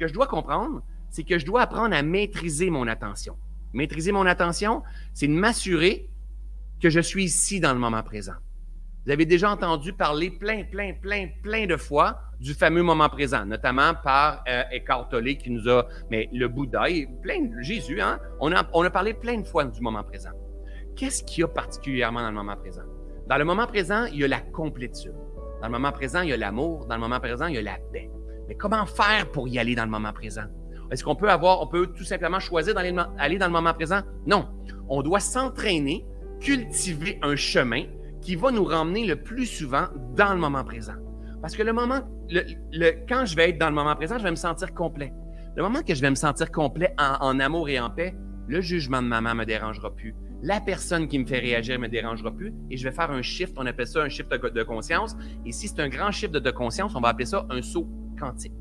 que je dois comprendre, c'est que je dois apprendre à maîtriser mon attention. Maîtriser mon attention, c'est de m'assurer que je suis ici dans le moment présent. Vous avez déjà entendu parler plein, plein, plein, plein de fois du fameux moment présent, notamment par euh, Eckhart Tolle qui nous a, mais le Bouddha et plein Jésus, hein, on, a, on a parlé plein de fois du moment présent. Qu'est-ce qu'il y a particulièrement dans le moment présent? Dans le moment présent, il y a la complétude. Dans le moment présent, il y a l'amour. Dans le moment présent, il y a la paix. Mais comment faire pour y aller dans le moment présent? Est-ce qu'on peut avoir, on peut tout simplement choisir d'aller aller dans le moment présent? Non. On doit s'entraîner, cultiver un chemin qui va nous ramener le plus souvent dans le moment présent. Parce que le moment, quand je vais être dans le moment présent, je vais me sentir complet. Le moment que je vais me sentir complet en, amour et en paix, le jugement de maman me dérangera plus. La personne qui me fait réagir me dérangera plus et je vais faire un shift. On appelle ça un shift de, conscience. Et si c'est un grand shift de conscience, on va appeler ça un saut quantique.